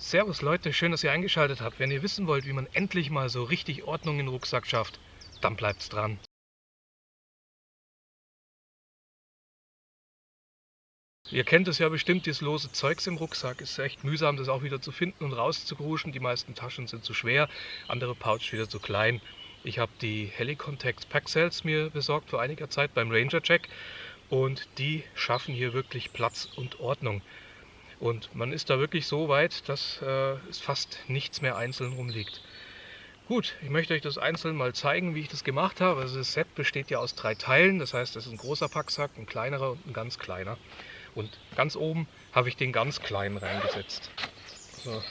Servus Leute, schön, dass ihr eingeschaltet habt. Wenn ihr wissen wollt, wie man endlich mal so richtig Ordnung in den Rucksack schafft, dann bleibt's dran. Ihr kennt es ja bestimmt, dieses lose Zeugs im Rucksack. Ist echt mühsam, das auch wieder zu finden und rauszugruschen. Die meisten Taschen sind zu schwer, andere Pouch wieder zu klein. Ich habe die Helicontact Pack Cells mir besorgt vor einiger Zeit beim Ranger Check und die schaffen hier wirklich Platz und Ordnung. Und man ist da wirklich so weit, dass äh, es fast nichts mehr einzeln rumliegt. Gut, ich möchte euch das einzeln mal zeigen, wie ich das gemacht habe. Also das Set besteht ja aus drei Teilen, das heißt, das ist ein großer Packsack, ein kleinerer und ein ganz kleiner. Und ganz oben habe ich den ganz kleinen reingesetzt. So,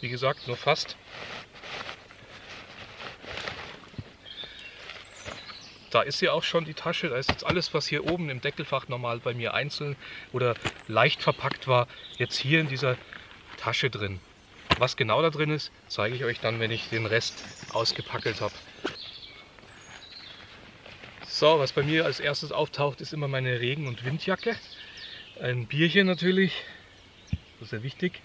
wie gesagt, nur fast. Da ist sie auch schon, die Tasche. Da ist jetzt alles, was hier oben im Deckelfach normal bei mir einzeln oder leicht verpackt war, jetzt hier in dieser Tasche drin. Was genau da drin ist, zeige ich euch dann, wenn ich den Rest ausgepackelt habe. So, was bei mir als erstes auftaucht, ist immer meine Regen- und Windjacke. Ein Bierchen natürlich, das ist sehr wichtig.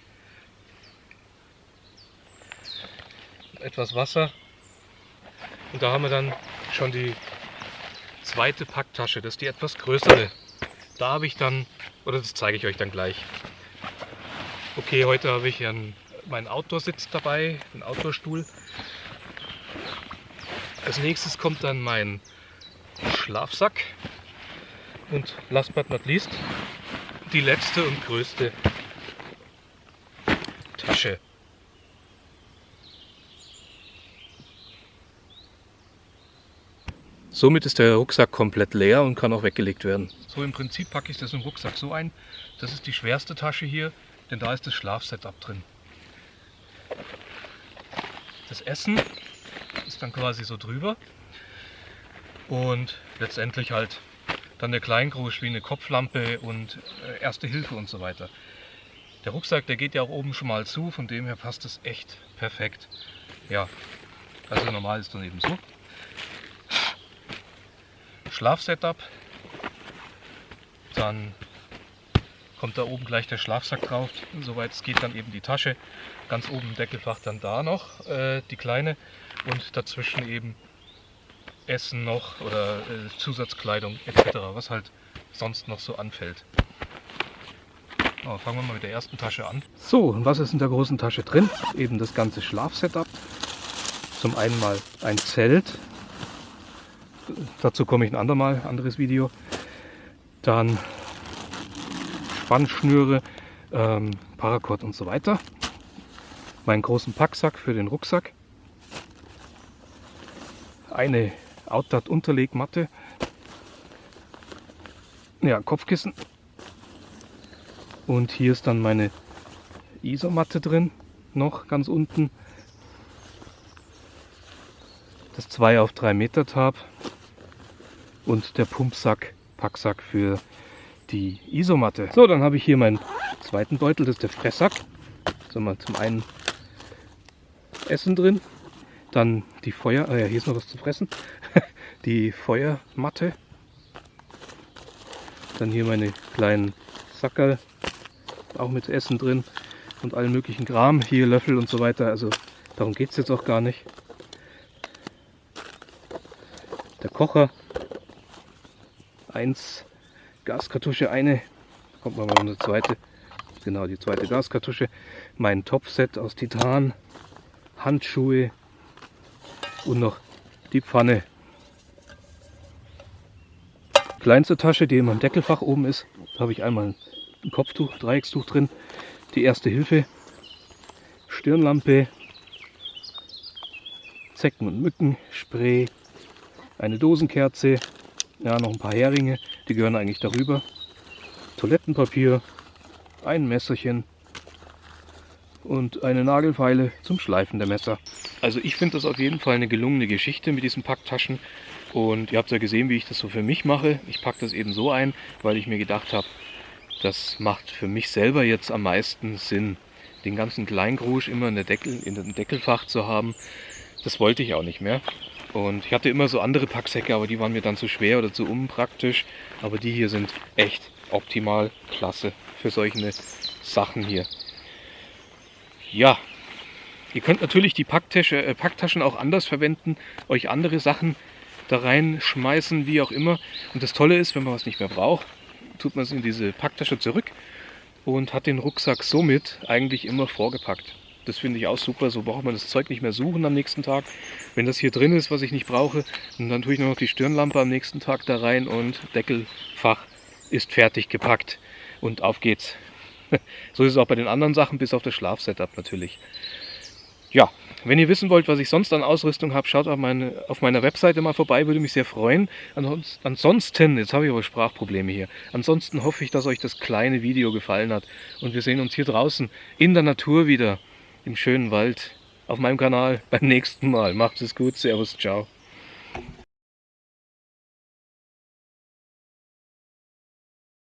Etwas Wasser. Und da haben wir dann schon die zweite Packtasche, das ist die etwas größere. Da habe ich dann, oder das zeige ich euch dann gleich. Okay, heute habe ich einen, meinen Outdoor-Sitz dabei, den Outdoor-Stuhl. Als nächstes kommt dann mein Schlafsack. Und last but not least, die letzte und größte Tasche. Somit ist der Rucksack komplett leer und kann auch weggelegt werden. So im Prinzip packe ich das im Rucksack so ein. Das ist die schwerste Tasche hier, denn da ist das Schlafsetup drin. Das Essen ist dann quasi so drüber und letztendlich halt dann der Kleingrusch wie eine Kopflampe und äh, Erste Hilfe und so weiter. Der Rucksack, der geht ja auch oben schon mal zu, von dem her passt es echt perfekt. Ja, also normal ist dann eben so. Schlafsetup. Dann kommt da oben gleich der Schlafsack drauf. Soweit es geht dann eben die Tasche. Ganz oben im Deckelfach dann da noch äh, die kleine und dazwischen eben Essen noch oder äh, Zusatzkleidung etc. Was halt sonst noch so anfällt. Oh, fangen wir mal mit der ersten Tasche an. So, und was ist in der großen Tasche drin? Eben das ganze Schlafsetup. Zum einen mal ein Zelt, Dazu komme ich ein andermal, anderes Video. Dann Spannschnüre, ähm, Paracord und so weiter. Meinen großen Packsack für den Rucksack. Eine Outdat Unterlegmatte. Ja, Kopfkissen. Und hier ist dann meine Isomatte drin, noch ganz unten. Das 2 auf 3 Meter Tab und der Pumpsack, Packsack für die Isomatte. So, dann habe ich hier meinen zweiten Beutel, das ist der Fresssack. So, mal zum einen Essen drin, dann die Feuer, ah ja, hier ist noch was zu fressen, die Feuermatte, dann hier meine kleinen Sackerl, auch mit Essen drin und allen möglichen Kram, hier Löffel und so weiter, also darum geht es jetzt auch gar nicht. Der Kocher, eins Gaskartusche, eine, kommt mal eine zweite, genau die zweite Gaskartusche, mein Topset aus Titan, Handschuhe und noch die Pfanne. Kleinste Tasche, die in meinem Deckelfach oben ist, da habe ich einmal ein Kopftuch, Dreieckstuch drin, die erste Hilfe, Stirnlampe, Zecken- und Mückenspray, eine Dosenkerze, ja, noch ein paar Heringe, die gehören eigentlich darüber. Toilettenpapier, ein Messerchen und eine Nagelfeile zum Schleifen der Messer. Also ich finde das auf jeden Fall eine gelungene Geschichte mit diesen Packtaschen. Und ihr habt ja gesehen, wie ich das so für mich mache. Ich packe das eben so ein, weil ich mir gedacht habe, das macht für mich selber jetzt am meisten Sinn, den ganzen Kleingrusch immer in, der Deckel, in dem Deckelfach zu haben. Das wollte ich auch nicht mehr. Und ich hatte immer so andere Packsäcke, aber die waren mir dann zu schwer oder zu unpraktisch. Aber die hier sind echt optimal klasse für solche Sachen hier. Ja, ihr könnt natürlich die Packtasche, äh, Packtaschen auch anders verwenden, euch andere Sachen da reinschmeißen, wie auch immer. Und das Tolle ist, wenn man was nicht mehr braucht, tut man es in diese Packtasche zurück und hat den Rucksack somit eigentlich immer vorgepackt. Das finde ich auch super, so braucht man das Zeug nicht mehr suchen am nächsten Tag. Wenn das hier drin ist, was ich nicht brauche, dann tue ich nur noch die Stirnlampe am nächsten Tag da rein und Deckelfach ist fertig gepackt. Und auf geht's. so ist es auch bei den anderen Sachen, bis auf das Schlafsetup natürlich. Ja, wenn ihr wissen wollt, was ich sonst an Ausrüstung habe, schaut auf, meine, auf meiner Webseite mal vorbei, würde mich sehr freuen. Ansonsten, jetzt habe ich aber Sprachprobleme hier, ansonsten hoffe ich, dass euch das kleine Video gefallen hat und wir sehen uns hier draußen in der Natur wieder, im schönen Wald, auf meinem Kanal beim nächsten Mal. Macht es gut, Servus, ciao.